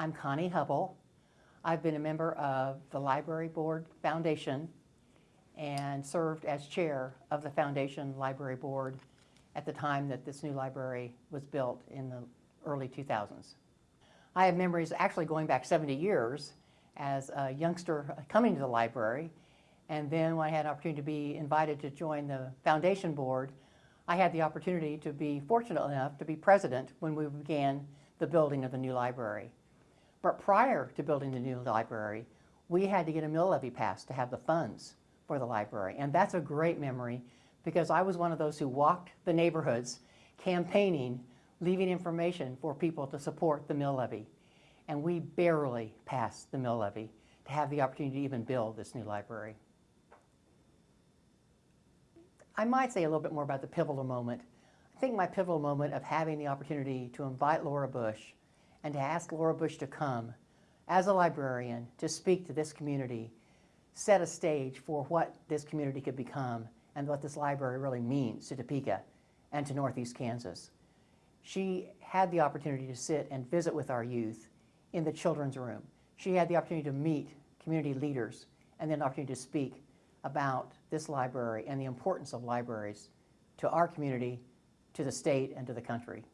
I'm Connie Hubble. I've been a member of the Library Board Foundation and served as chair of the Foundation Library Board at the time that this new library was built in the early 2000s. I have memories actually going back 70 years as a youngster coming to the library and then when I had an opportunity to be invited to join the foundation board, I had the opportunity to be fortunate enough to be president when we began the building of the new library. But prior to building the new library, we had to get a mill levy passed to have the funds for the library. And that's a great memory because I was one of those who walked the neighborhoods campaigning, leaving information for people to support the mill levy. And we barely passed the mill levy to have the opportunity to even build this new library. I might say a little bit more about the pivotal moment. I think my pivotal moment of having the opportunity to invite Laura Bush and to ask Laura Bush to come as a librarian to speak to this community set a stage for what this community could become and what this library really means to Topeka and to Northeast Kansas. She had the opportunity to sit and visit with our youth in the children's room. She had the opportunity to meet community leaders and then the opportunity to speak about this library and the importance of libraries to our community, to the state, and to the country.